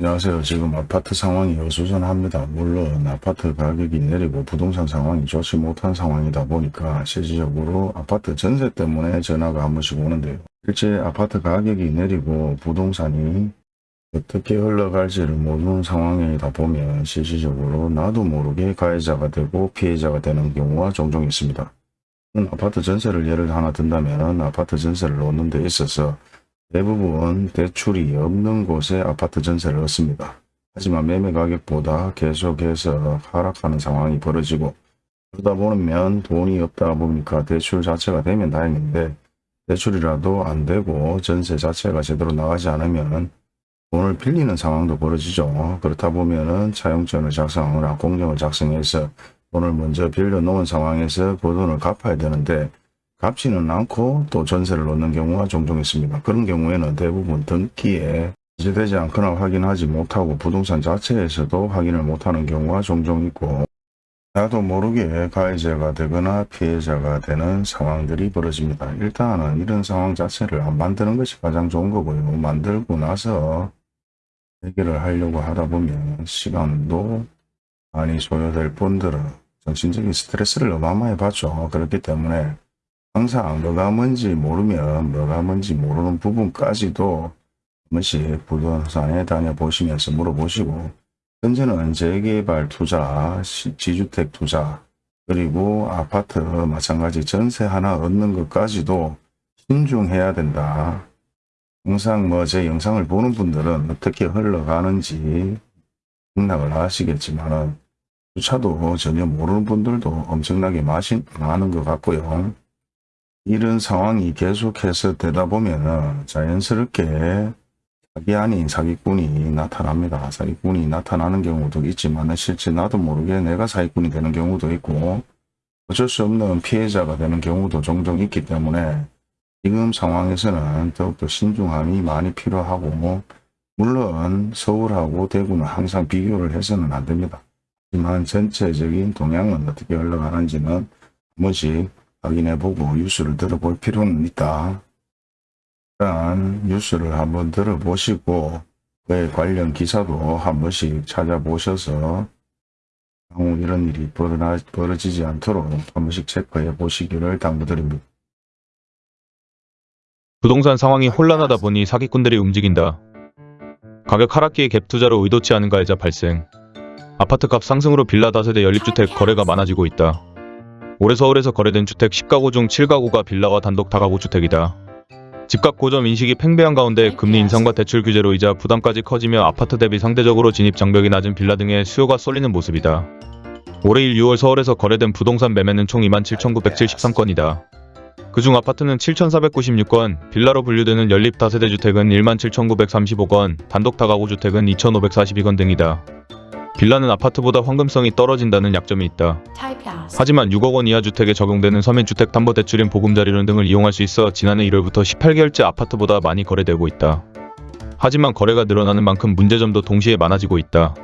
안녕하세요. 지금 아파트 상황이 어수선합니다. 물론 아파트 가격이 내리고 부동산 상황이 좋지 못한 상황이다 보니까 실질적으로 아파트 전세 때문에 전화가 한 번씩 오는데요. 실제 아파트 가격이 내리고 부동산이 어떻게 흘러갈지를 모르는 상황이다 보면 실질적으로 나도 모르게 가해자가 되고 피해자가 되는 경우가 종종 있습니다. 아파트 전세를 예를 하나 든다면 아파트 전세를 놓는 데 있어서 대부분 대출이 없는 곳에 아파트 전세를 얻습니다. 하지만 매매 가격보다 계속해서 하락하는 상황이 벌어지고 그러다 보면 돈이 없다 보니까 대출 자체가 되면 다행인데 대출이라도 안 되고 전세 자체가 제대로 나가지 않으면 돈을 빌리는 상황도 벌어지죠. 그렇다 보면은 차용증을 작성하거나 공정을 작성해서 돈을 먼저 빌려 놓은 상황에서 그 돈을 갚아야 되는데 갚지는 않고 또 전세를 놓는 경우가 종종 있습니다. 그런 경우에는 대부분 등기에 제되지 않거나 확인하지 못하고 부동산 자체에서도 확인을 못하는 경우가 종종 있고 나도 모르게 가해자가 되거나 피해자가 되는 상황들이 벌어집니다. 일단은 이런 상황 자체를 안 만드는 것이 가장 좋은 거고요. 만들고 나서 해결을 하려고 하다 보면 시간도 많이 소요될 뿐더러 정신적인 스트레스를 어마어마하게 받죠. 그렇기 때문에 항상 뭐가 뭔지 모르면 뭐가 뭔지 모르는 부분까지도 한 번씩 부동산에 다녀보시면서 물어보시고 현재는 재개발 투자, 시- 지주택 투자, 그리고 아파트 마찬가지 전세 하나 얻는 것까지도 신중해야 된다. 항상 뭐 제 영상을 보는 분들은 어떻게 흘러가는지 생각을 하시겠지만은 주차도 전혀 모르는 분들도 엄청나게 많이 많은 것 같고요. 이런 상황이 계속해서 되다 보면은 자연스럽게 사기 아닌 사기꾼이 나타납니다. 사기꾼이 나타나는 경우도 있지만 실제 나도 모르게 내가 사기꾼이 되는 경우도 있고 어쩔 수 없는 피해자가 되는 경우도 종종 있기 때문에 지금 상황에서는 더욱더 신중함이 많이 필요하고 물론 서울하고 대구는 항상 비교를 해서는 안 됩니다. 하지만 전체적인 동향은 어떻게 흘러가는지는 한 번씩 확인해보고 뉴스를 들어볼 필요는 있다. 일단 뉴스를 한번 들어보시고 그에 관련 기사도 한 번씩 찾아보셔서 향후 이런 일이 벌어나, 벌어지지 않도록 한 번씩 체크해 보시기를 당부드립니다. 부동산 상황이 혼란하다 보니 사기꾼들이 움직인다. 가격 하락기에 갭 투자로 의도치 않은 가해자 발생. 아파트값 상승으로 빌라 다세대 연립주택 거래가 많아지고 있다. 올해 서울에서 거래된 주택 10가구 중 7가구가 빌라와 단독 다가구 주택이다. 집값 고점 인식이 팽배한 가운데 금리 인상과 대출 규제로 이자 부담까지 커지며 아파트 대비 상대적으로 진입 장벽이 낮은 빌라 등의 수요가 쏠리는 모습이다. 올해 1, 6월 서울에서 거래된 부동산 매매는 총 27,973건이다. 그중 아파트는 7,496건, 빌라로 분류되는 연립 다세대 주택은 17,935건, 단독 다가구 주택은 2,542건 등이다. 빌라는 아파트보다 황금성이 떨어진다는 약점이 있다. 하지만 6억 원 이하 주택에 적용되는 서민주택담보대출인 보금자리론 등을 이용할 수 있어 지난해 1월부터 18개월째 아파트보다 많이 거래되고 있다. 하지만 거래가 늘어나는 만큼 문제점도 동시에 많아지고 있다.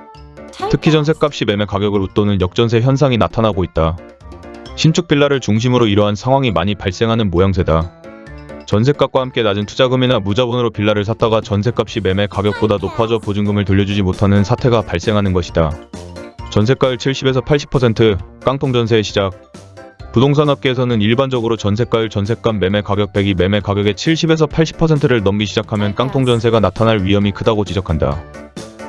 특히 전셋값이 매매 가격을 웃도는 역전세 현상이 나타나고 있다. 신축 빌라를 중심으로 이러한 상황이 많이 발생하는 모양새다. 전셋값과 함께 낮은 투자금이나 무자본으로 빌라를 샀다가 전셋값이 매매 가격보다 높아져 보증금을 돌려주지 못하는 사태가 발생하는 것이다. 전세가율 70에서 80% 깡통 전세의 시작 부동산 업계에서는 일반적으로 전세가율 전세값 매매 가격 100이 매매 가격의 70에서 80%를 넘기 시작하면 깡통 전세가 나타날 위험이 크다고 지적한다.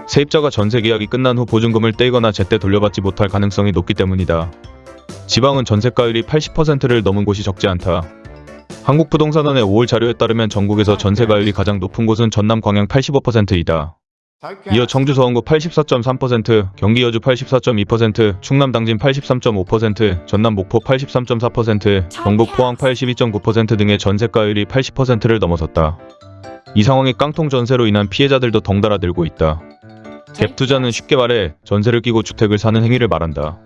세입자가 전세 계약이 끝난 후 보증금을 떼거나 제때 돌려받지 못할 가능성이 높기 때문이다. 지방은 전세가율이 80%를 넘은 곳이 적지 않다. 한국부동산원의 5월 자료에 따르면 전국에서 전세가율이 가장 높은 곳은 전남 광양 85%이다. 이어 청주 서원구 84.3%, 경기 여주 84.2%, 충남 당진 83.5%, 전남 목포 83.4%, 경북 포항 82.9% 등의 전세가율이 80%를 넘어섰다. 이 상황이 깡통 전세로 인한 피해자들도 덩달아 늘고 있다. 갭 투자는 쉽게 말해 전세를 끼고 주택을 사는 행위를 말한다.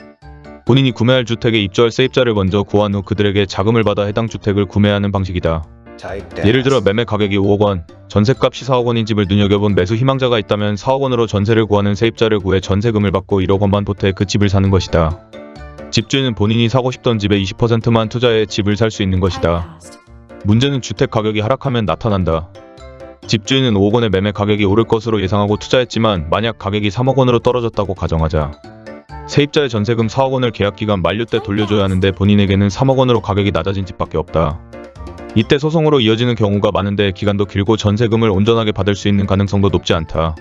본인이 구매할 주택에 입주할 세입자를 먼저 구한 후 그들에게 자금을 받아 해당 주택을 구매하는 방식이다. 예를 들어 매매 가격이 5억 원, 전셋값이 4억 원인 집을 눈여겨본 매수 희망자가 있다면 4억 원으로 전세를 구하는 세입자를 구해 전세금을 받고 1억 원만 보태 그 집을 사는 것이다. 집주인은 본인이 사고 싶던 집의 20%만 투자해 집을 살 수 있는 것이다. 문제는 주택 가격이 하락하면 나타난다. 집주인은 5억 원의 매매 가격이 오를 것으로 예상하고 투자했지만 만약 가격이 3억 원으로 떨어졌다고 가정하자 세입자의 전세금 4억 원을 계약 기간 만료 때 돌려줘야 하는데 본인에게는 3억 원으로 가격이 낮아진 집밖에 없다. 이때 소송으로 이어지는 경우가 많은데 기간도 길고 전세금을 온전하게 받을 수 있는 가능성도 높지 않다.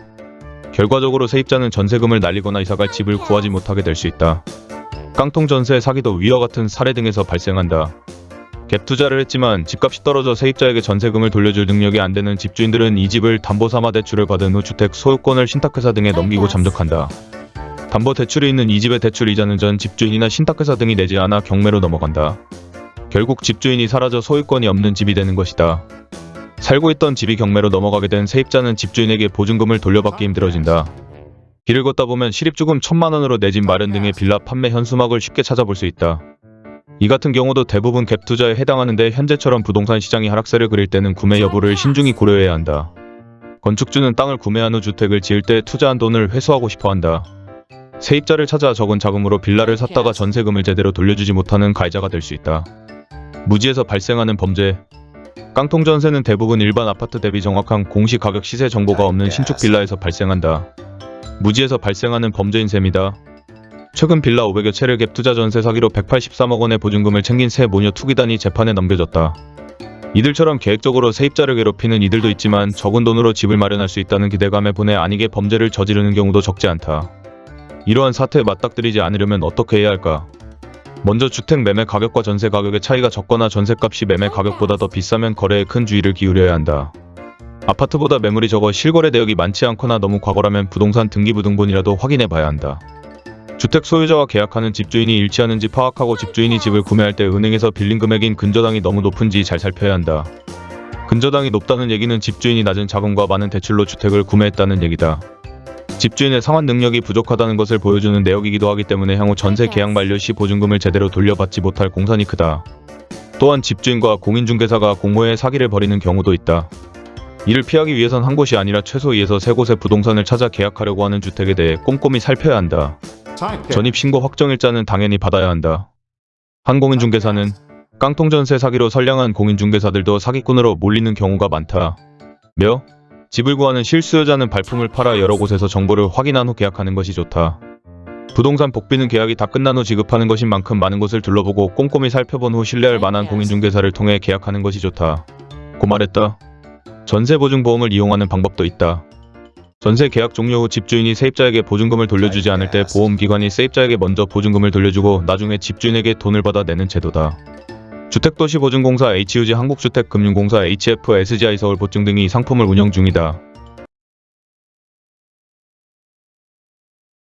결과적으로 세입자는 전세금을 날리거나 이사갈 집을 구하지 못하게 될 수 있다. 깡통 전세 사기도 위와 같은 사례 등에서 발생한다. 갭 투자를 했지만 집값이 떨어져 세입자에게 전세금을 돌려줄 능력이 안 되는 집주인들은 이 집을 담보 삼아 대출을 받은 후 주택 소유권을 신탁회사 등에 넘기고 잠적한다. 담보 대출이 있는 이 집의 대출 이자는 전 집주인이나 신탁회사 등이 내지 않아 경매로 넘어간다. 결국 집주인이 사라져 소유권이 없는 집이 되는 것이다. 살고 있던 집이 경매로 넘어가게 된 세입자는 집주인에게 보증금을 돌려받기 힘들어진다. 길을 걷다 보면 시립주금 천만 원으로 내 집 마련 등의 빌라 판매 현수막을 쉽게 찾아볼 수 있다. 이 같은 경우도 대부분 갭 투자에 해당하는데 현재처럼 부동산 시장이 하락세를 그릴 때는 구매 여부를 신중히 고려해야 한다. 건축주는 땅을 구매한 후 주택을 지을 때 투자한 돈을 회수하고 싶어 한다. 세입자를 찾아 적은 자금으로 빌라를 샀다가 전세금을 제대로 돌려주지 못하는 가해자가 될 수 있다. 무지에서 발생하는 범죄 깡통 전세는 대부분 일반 아파트 대비 정확한 공시 가격 시세 정보가 없는 신축 빌라에서 발생한다. 무지에서 발생하는 범죄인 셈이다. 최근 빌라 500여 채를 갭 투자 전세 사기로 183억 원의 보증금을 챙긴 세 모녀 투기단이 재판에 넘겨졌다. 이들처럼 계획적으로 세입자를 괴롭히는 이들도 있지만 적은 돈으로 집을 마련할 수 있다는 기대감에 분해 아니게 범죄를 저지르는 경우도 적지 않다. 이러한 사태에 맞닥뜨리지 않으려면 어떻게 해야 할까? 먼저 주택 매매 가격과 전세 가격의 차이가 적거나 전세값이 매매 가격보다 더 비싸면 거래에 큰 주의를 기울여야 한다. 아파트보다 매물이 적어 실거래 대역이 많지 않거나 너무 과거라면 부동산 등기부등본이라도 확인해 봐야 한다. 주택 소유자와 계약하는 집주인이 일치하는지 파악하고 집주인이 집을 구매할 때 은행에서 빌린 금액인 근저당이 너무 높은지 잘 살펴야 한다. 근저당이 높다는 얘기는 집주인이 낮은 자금과 많은 대출로 주택을 구매했다는 얘기다. 집주인의 상환 능력이 부족하다는 것을 보여주는 내역이기도 하기 때문에 향후 전세 계약 만료 시 보증금을 제대로 돌려받지 못할 공산이 크다. 또한 집주인과 공인중개사가 공모해 사기를 벌이는 경우도 있다. 이를 피하기 위해선 한 곳이 아니라 최소 2에서 세 곳의 부동산을 찾아 계약하려고 하는 주택에 대해 꼼꼼히 살펴야 한다. 전입 신고 확정일자는 당연히 받아야 한다. 한 공인중개사는 깡통 전세 사기로 선량한 공인중개사들도 사기꾼으로 몰리는 경우가 많다. 며 집을 구하는 실수요자는 발품을 팔아 여러 곳에서 정보를 확인한 후 계약하는 것이 좋다. 부동산 복비는 계약이 다 끝난 후 지급하는 것인 만큼 많은 곳을 둘러보고 꼼꼼히 살펴본 후 신뢰할 만한 공인중개사를 통해 계약하는 것이 좋다. 고 말했다. 전세보증보험을 이용하는 방법도 있다. 전세 계약 종료 후 집주인이 세입자에게 보증금을 돌려주지 않을 때 보험기관이 세입자에게 먼저 보증금을 돌려주고 나중에 집주인에게 돈을 받아 내는 제도다. 주택도시보증공사 HUG 한국주택금융공사 HFSGI 서울 보증 등이 상품을 운영 중이다.